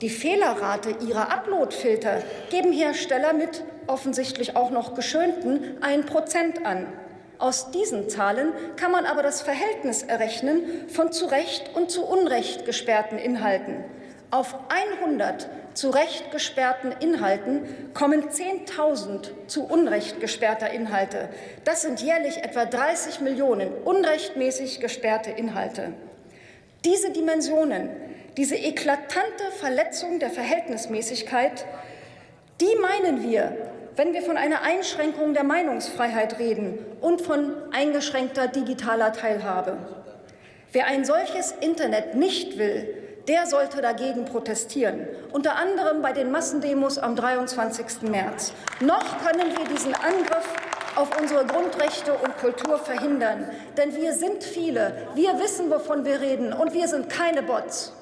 Die Fehlerrate ihrer Uploadfilter geben Hersteller mit offensichtlich auch noch geschönten 1 Prozent an. Aus diesen Zahlen kann man aber das Verhältnis errechnen von zu Recht und zu Unrecht gesperrten Inhalten. Auf 100 zu Recht gesperrten Inhalten kommen 10.000 zu Unrecht gesperrter Inhalte. Das sind jährlich etwa 30 Millionen unrechtmäßig gesperrte Inhalte. Diese Dimensionen, diese eklatante Verletzung der Verhältnismäßigkeit, die meinen wir, wenn wir von einer Einschränkung der Meinungsfreiheit reden und von eingeschränkter digitaler Teilhabe. Wer ein solches Internet nicht will, der sollte dagegen protestieren, unter anderem bei den Massendemos am 23. März. Noch können wir diesen Angriff auf unsere Grundrechte und Kultur verhindern. Denn wir sind viele, wir wissen, wovon wir reden, und wir sind keine Bots.